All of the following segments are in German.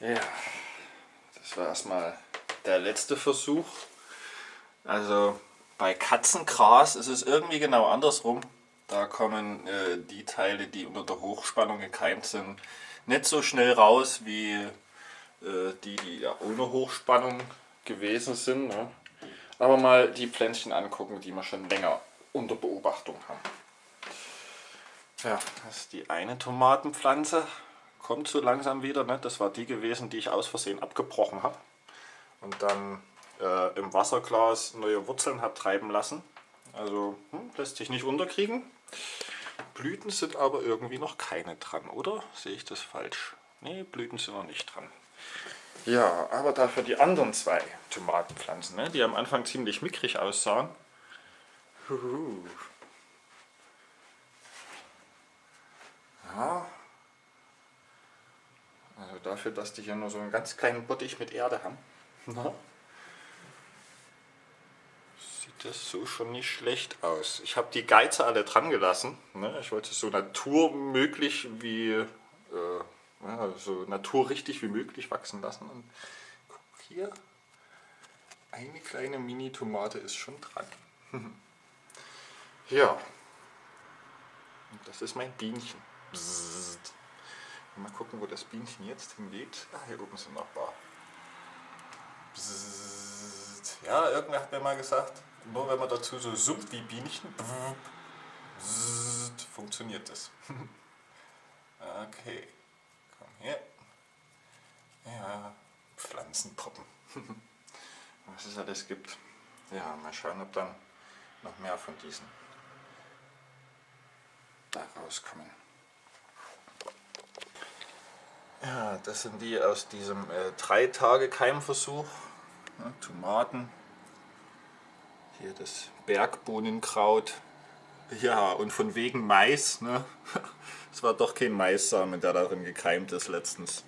Ja, das war erstmal der letzte Versuch. Also bei Katzengras ist es irgendwie genau andersrum. Da kommen äh, die Teile, die unter der Hochspannung gekeimt sind, nicht so schnell raus wie äh, die, die ja ohne Hochspannung gewesen sind. Ne? Aber mal die Pflänzchen angucken, die wir schon länger unter Beobachtung haben. Ja, das ist die eine Tomatenpflanze. Kommt so langsam wieder. Ne? Das war die gewesen, die ich aus Versehen abgebrochen habe. Und dann äh, im Wasserglas neue Wurzeln habe treiben lassen. Also hm, lässt sich nicht unterkriegen. Blüten sind aber irgendwie noch keine dran, oder? Sehe ich das falsch? Ne, Blüten sind noch nicht dran. Ja, aber dafür die anderen zwei Tomatenpflanzen, ne, die am Anfang ziemlich mickrig aussahen. Huhu. Ja. Also dafür, dass die hier nur so einen ganz kleinen Bottich mit Erde haben. Na? Sieht das so schon nicht schlecht aus. Ich habe die Geize alle dran gelassen. Ne? Ich wollte es so naturmöglich wie äh, ja, so naturrichtig wie möglich wachsen lassen. Und guck hier, eine kleine Mini-Tomate ist schon dran. ja, und das ist mein Bienchen. Bzzzt. Mal gucken, wo das Bienchen jetzt hingeht. Ah, hier oben sind noch ein paar. Bzzzt. Ja, irgendwer hat mir mal gesagt, nur wenn man dazu so summt wie Bienchen, bzzzt, funktioniert das. okay, komm her. Ja, Pflanzenpoppen. Was es alles gibt. Ja, mal schauen, ob dann noch mehr von diesen da rauskommen. Ja, das sind die aus diesem äh, 3 Tage Keimversuch. Ja, Tomaten. Hier das Bergbohnenkraut. Ja, und von wegen Mais. Ne? Es war doch kein Maissamen, der darin gekeimt ist letztens.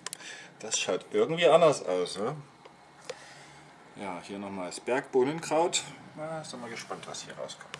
Das schaut irgendwie anders aus. Ne? Ja, hier nochmal das Bergbohnenkraut. Na, sind wir gespannt, was hier rauskommt.